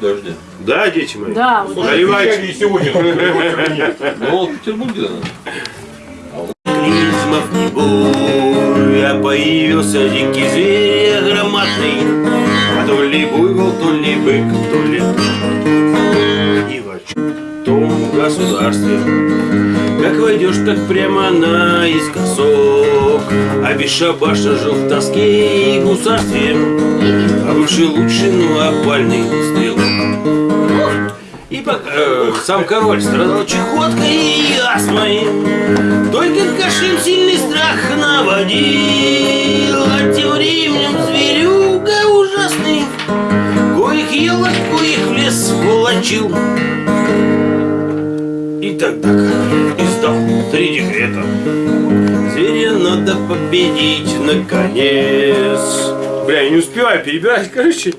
Дождя. Да, дети мои? Да, Наливайте. И сегодня Ну, вот в Петербурге, да. Клизмов не буй, а появился дикий зверь громадный, а то ли буйвол, то ли бык, то ли и в том государстве. Как войдешь, так прямо наискосок, а бесшабашно жил в тоске и гусарстве, а бывший лучший, ну опальный. И пока э, сам король страдал чехоткой и астмой, только кашель сильный страх наводил, а тем временем зверюга ужасный, коих ел, от коих в лес волочил. И тогда король издал три декрета. Зверя надо победить наконец. Бля, я не успеваю перебирать, короче.